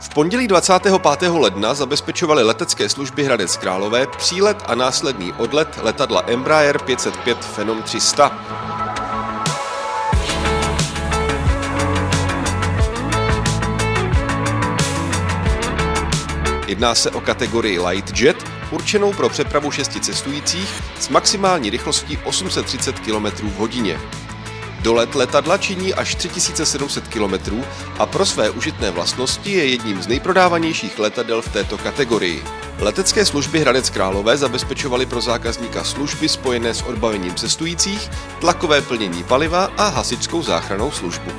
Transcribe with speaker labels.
Speaker 1: V pondělí 25. ledna zabezpečovaly letecké služby Hradec Králové přílet a následný odlet letadla Embraer 505 Phenom 300. Jedná se o kategorii Light Jet, určenou pro přepravu šesti cestujících s maximální rychlostí 830 km v hodině. Dolet letadla činí až 3700 km a pro své užitné vlastnosti je jedním z nejprodávanějších letadel v této kategorii. Letecké služby Hradec Králové zabezpečovaly pro zákazníka služby spojené s odbavením cestujících, tlakové plnění paliva a hasičskou záchranou službu.